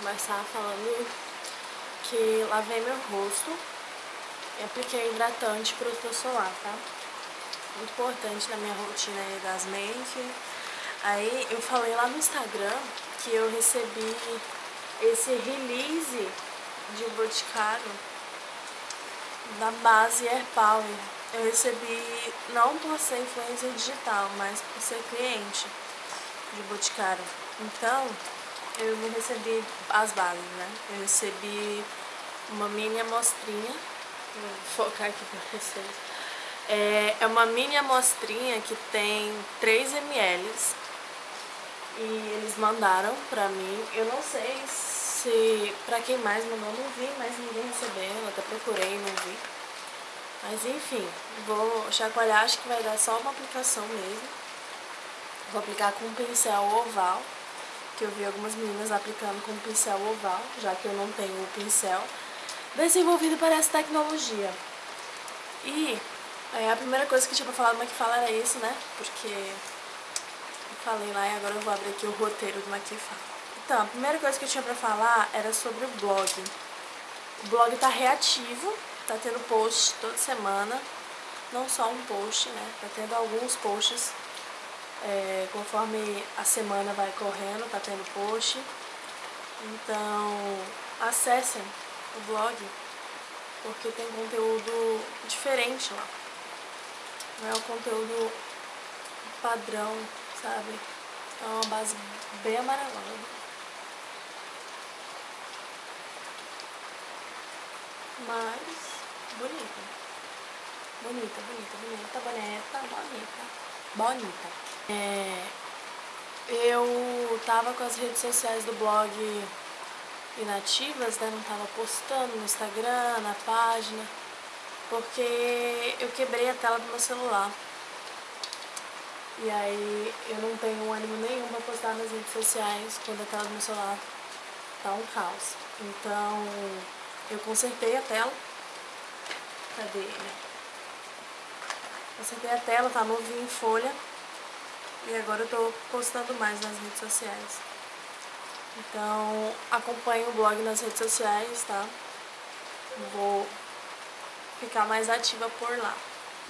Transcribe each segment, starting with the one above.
começar falando que lavei meu rosto e apliquei hidratante protetor solar, tá? Muito importante na minha rotina das make. Aí eu falei lá no Instagram que eu recebi esse release de Boticário da base Air Power. Eu recebi não por ser influencer digital, mas por ser cliente de Boticário. Então, eu não recebi as bases, né? Eu recebi uma mini amostrinha. Vou focar aqui pra vocês. É, é uma mini amostrinha que tem 3 ml. E eles mandaram pra mim. Eu não sei se pra quem mais mandou, não vi, mas ninguém recebeu. Até procurei, não vi. Mas enfim, vou chacoalhar, acho que vai dar só uma aplicação mesmo. Vou aplicar com um pincel oval que eu vi algumas meninas aplicando com pincel oval, já que eu não tenho o pincel desenvolvido para essa tecnologia. E é, a primeira coisa que tinha pra falar do Maquifala era isso, né? Porque eu falei lá e agora eu vou abrir aqui o roteiro do Maquifala. Então, a primeira coisa que eu tinha pra falar era sobre o blog. O blog tá reativo, tá tendo post toda semana. Não só um post, né? Tá tendo alguns posts é, conforme a semana vai correndo, tá tendo post. Então, acessem o blog, porque tem conteúdo diferente lá. Não é o conteúdo padrão, sabe? É uma base bem amarelada. Mas, bonita. Bonita, bonita, bonita, bonita, bonita. Bonita. É, eu tava com as redes sociais do blog inativas, né? Não tava postando no Instagram, na página, porque eu quebrei a tela do meu celular. E aí eu não tenho ânimo nenhum pra postar nas redes sociais quando a tela do meu celular tá um caos. Então eu consertei a tela. Cadê? Consertei a tela, tá novinho em folha. E agora eu tô postando mais nas redes sociais. Então, acompanhe o blog nas redes sociais, tá? Vou ficar mais ativa por lá.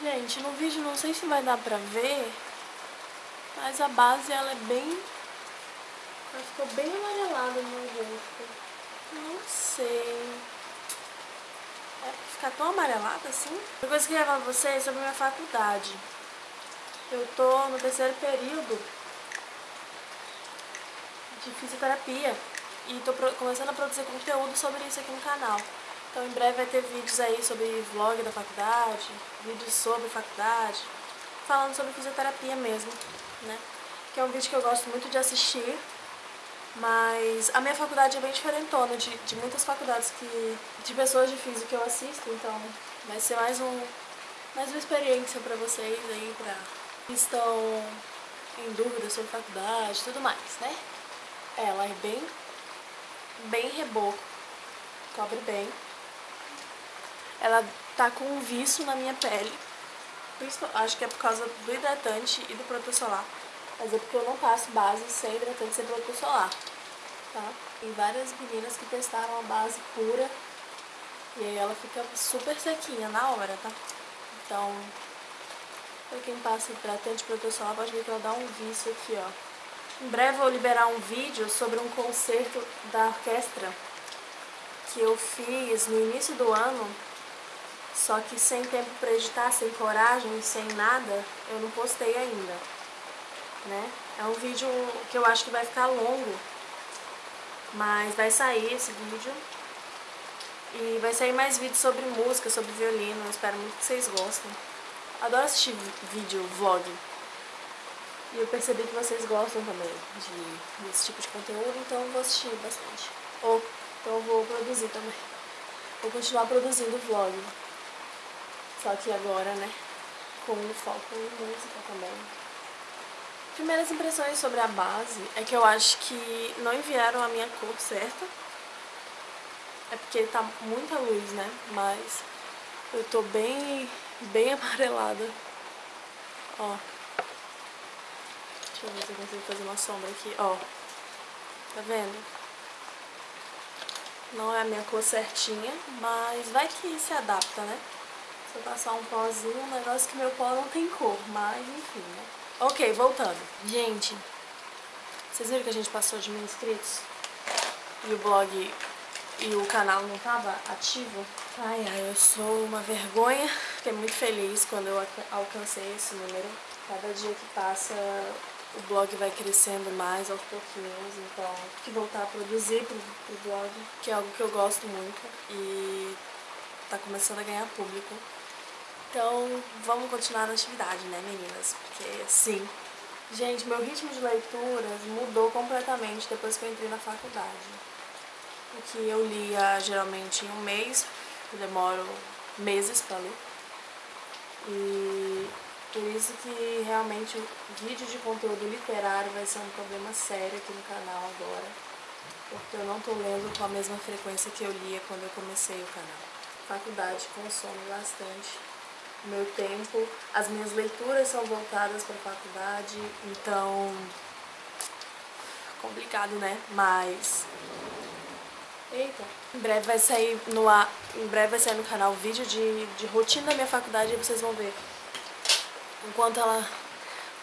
Gente, no vídeo não sei se vai dar pra ver, mas a base ela é bem... Ela ficou bem amarelada no meu rosto. Não sei... É pra ficar tão amarelada assim? Uma coisa que eu queria falar pra vocês é sobre minha faculdade. Eu tô no terceiro período de fisioterapia e tô começando a produzir conteúdo sobre isso aqui no canal. Então em breve vai ter vídeos aí sobre vlog da faculdade, vídeos sobre faculdade, falando sobre fisioterapia mesmo, né? Que é um vídeo que eu gosto muito de assistir, mas a minha faculdade é bem diferentona de, de muitas faculdades que de pessoas de física que eu assisto, então vai ser mais um mais uma experiência pra vocês aí, pra estão em dúvida sobre faculdade e tudo mais, né? Ela é bem, bem reboco, cobre bem. Ela tá com um vício na minha pele, acho que é por causa do hidratante e do protetor solar. Mas é porque eu não passo base sem hidratante sem protetor solar, tá? Tem várias meninas que testaram a base pura e aí ela fica super sequinha na hora, tá? Então, Pra quem passa hidratante protetor solar, pode ver que ela dá um vício aqui, ó. Em breve eu vou liberar um vídeo sobre um concerto da orquestra que eu fiz no início do ano, só que sem tempo pra editar, sem coragem, sem nada, eu não postei ainda, né? É um vídeo que eu acho que vai ficar longo, mas vai sair esse vídeo. E vai sair mais vídeos sobre música, sobre violino, eu espero muito que vocês gostem. Adoro assistir vídeo, vlog. E eu percebi que vocês gostam também de, desse tipo de conteúdo, então eu vou assistir bastante. Ou, então eu vou produzir também. Vou continuar produzindo vlog. Só que agora, né, com foco em música também. Primeiras impressões sobre a base é que eu acho que não enviaram a minha cor certa. É porque tá muita luz, né, mas eu tô bem bem amarelada. Ó. Deixa eu ver se eu consigo fazer uma sombra aqui, ó. Tá vendo? Não é a minha cor certinha, mas vai que se adapta, né? Se eu passar um pozinho, um negócio que meu pó não tem cor, mas enfim, né? Ok, voltando. Gente, vocês viram que a gente passou de mil inscritos? E o blog e o canal não tava ativo? Ai, ai, eu sou uma vergonha. Fiquei muito feliz quando eu alcancei esse número. Cada dia que passa, o blog vai crescendo mais aos pouquinhos, então que voltar a produzir pro, pro blog, que é algo que eu gosto muito e tá começando a ganhar público. Então, vamos continuar na atividade, né, meninas? Porque, sim, Gente, meu ritmo de leituras mudou completamente depois que eu entrei na faculdade. O que eu lia geralmente em um mês, eu demoro meses para ler. E por isso que realmente o vídeo de conteúdo literário vai ser um problema sério aqui no canal agora. Porque eu não estou lendo com a mesma frequência que eu lia quando eu comecei o canal. Faculdade consome bastante meu tempo. As minhas leituras são voltadas para a faculdade, então... Complicado, né? Mas... Eita. Em breve vai sair no ar, em breve vai sair no canal vídeo de, de rotina da minha faculdade e vocês vão ver enquanto ela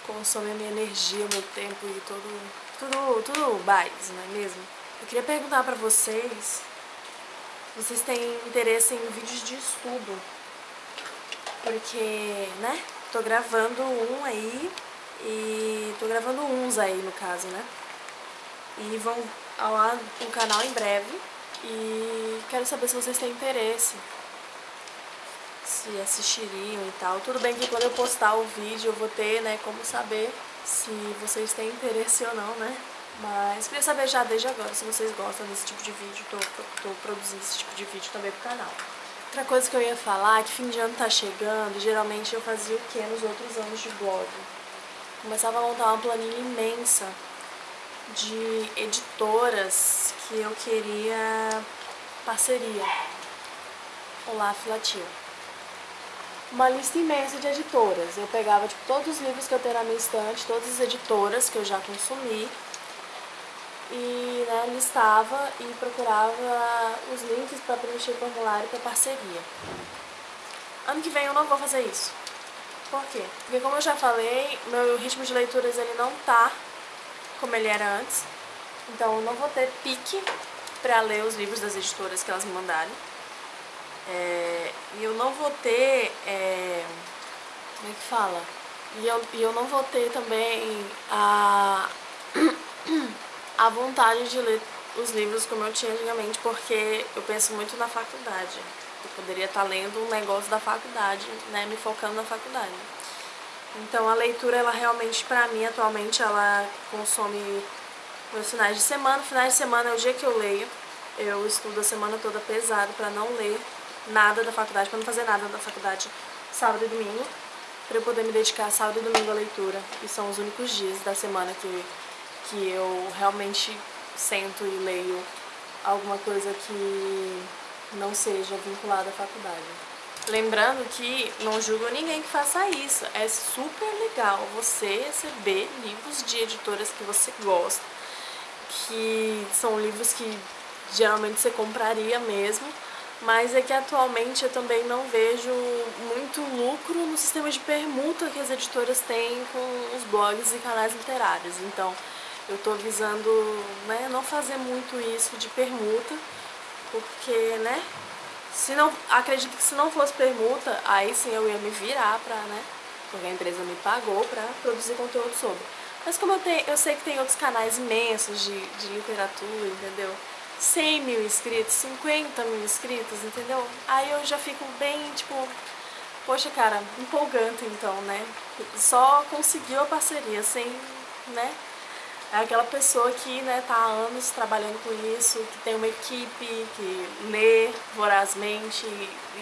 consome a minha energia, o meu tempo e todo, tudo, tudo mais, não é mesmo? Eu queria perguntar pra vocês, vocês têm interesse em vídeos de estudo porque, né, tô gravando um aí e tô gravando uns aí no caso, né? E vão ao ar um canal em breve e quero saber se vocês têm interesse, se assistiriam e tal. Tudo bem que quando eu postar o vídeo eu vou ter, né, como saber se vocês têm interesse ou não, né? Mas queria saber já desde agora se vocês gostam desse tipo de vídeo, tô, tô produzindo esse tipo de vídeo também pro canal. Outra coisa que eu ia falar é que fim de ano tá chegando, geralmente eu fazia o que nos outros anos de blog? Começava a montar uma planilha imensa de editoras que eu queria parceria. Olá, Filatil. Uma lista imensa de editoras. Eu pegava tipo, todos os livros que eu tenho na minha estante, todas as editoras que eu já consumi, e né, listava e procurava os links para preencher o formulário para parceria. Ano que vem eu não vou fazer isso. Por quê? Porque como eu já falei, meu ritmo de leituras ele não tá como ele era antes. Então eu não vou ter pique para ler os livros das editoras que elas me mandarem. É, e eu não vou ter... É, como é que fala? E eu, e eu não vou ter também a... a vontade de ler os livros como eu tinha antigamente, porque eu penso muito na faculdade. Eu poderia estar lendo um negócio da faculdade, né, me focando na faculdade. Então a leitura, ela realmente, pra mim, atualmente, ela consome meus finais de semana. Finais de semana é o dia que eu leio. Eu estudo a semana toda pesado pra não ler nada da faculdade, pra não fazer nada da faculdade sábado e domingo, pra eu poder me dedicar sábado e domingo à leitura. E são os únicos dias da semana que que eu realmente sento e leio alguma coisa que não seja vinculada à faculdade. Lembrando que não julgo ninguém que faça isso, é super legal você receber livros de editoras que você gosta, que são livros que geralmente você compraria mesmo, mas é que atualmente eu também não vejo muito lucro no sistema de permuta que as editoras têm com os blogs e canais literários, então eu tô visando né, não fazer muito isso de permuta, porque, né, se não, acredito que se não fosse permuta, aí sim eu ia me virar pra, né, porque a empresa me pagou pra produzir conteúdo sobre. Mas como eu, tenho, eu sei que tem outros canais imensos de, de literatura, entendeu? 100 mil inscritos, 50 mil inscritos, entendeu? Aí eu já fico bem, tipo, poxa, cara, empolgante então, né? Só conseguiu a parceria sem, né, é aquela pessoa que né, tá há anos trabalhando com isso, que tem uma equipe, que lê vorazmente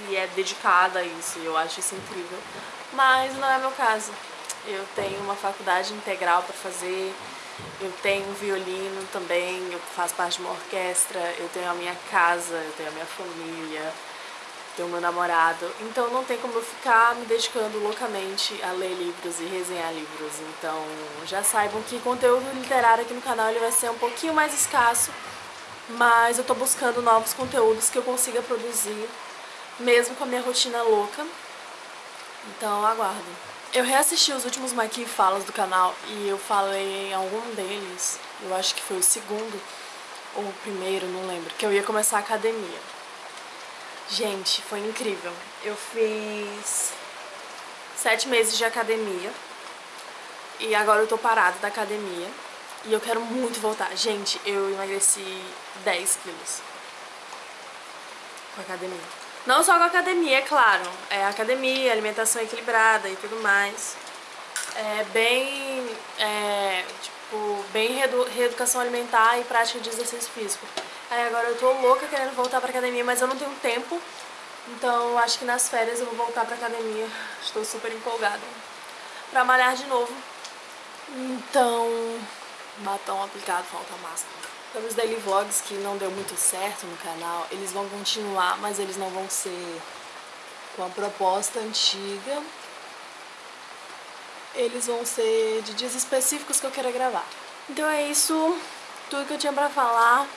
e é dedicada a isso, e eu acho isso incrível. Mas não é meu caso. Eu tenho uma faculdade integral para fazer, eu tenho violino também, eu faço parte de uma orquestra, eu tenho a minha casa, eu tenho a minha família, tenho meu namorado, então não tem como eu ficar me dedicando loucamente a ler livros e resenhar livros. Então já saibam que conteúdo literário aqui no canal ele vai ser um pouquinho mais escasso, Mas eu tô buscando novos conteúdos que eu consiga produzir, mesmo com a minha rotina louca. Então aguardo. Eu reassisti os últimos Maqui Falas do canal e eu falei em algum deles, eu acho que foi o segundo ou o primeiro, não lembro, que eu ia começar a academia. Gente, foi incrível. Eu fiz sete meses de academia e agora eu tô parada da academia e eu quero muito voltar. Gente, eu emagreci 10 quilos com a academia. Não só com a academia, é claro. É academia, alimentação equilibrada e tudo mais. É bem, é, tipo, bem reedu reeducação alimentar e prática de exercício físico. Aí agora eu tô louca querendo voltar pra academia, mas eu não tenho tempo. Então acho que nas férias eu vou voltar pra academia. Estou super empolgada pra malhar de novo. Então, batom aplicado, falta máscara. Sobre os daily vlogs que não deu muito certo no canal, eles vão continuar, mas eles não vão ser com a proposta antiga. Eles vão ser de dias específicos que eu quero gravar. Então é isso, tudo que eu tinha pra falar.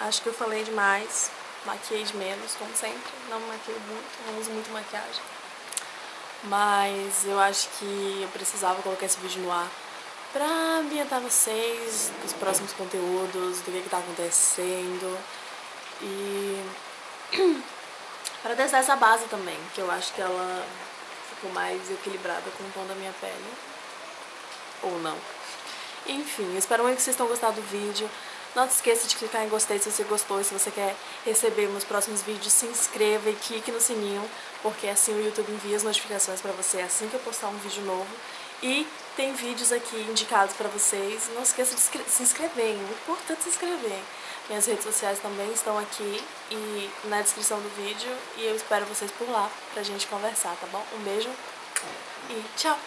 Acho que eu falei demais. Maquiei de menos, como sempre. Não maquei muito, não uso muito maquiagem. Mas eu acho que eu precisava colocar esse vídeo no ar pra ambientar vocês os próximos conteúdos, do que, que tá acontecendo e para testar essa base também, que eu acho que ela ficou mais equilibrada com o tom da minha pele, ou não. Enfim, espero muito que vocês tenham gostado do vídeo. Não se esqueça de clicar em gostei se você gostou e se você quer receber meus próximos vídeos, se inscreva e clique no sininho, porque assim o YouTube envia as notificações pra você assim que eu postar um vídeo novo. E tem vídeos aqui indicados pra vocês. Não esqueça de se inscrever, é importante se inscrever. Minhas redes sociais também estão aqui e na descrição do vídeo. E eu espero vocês por lá pra gente conversar, tá bom? Um beijo e tchau!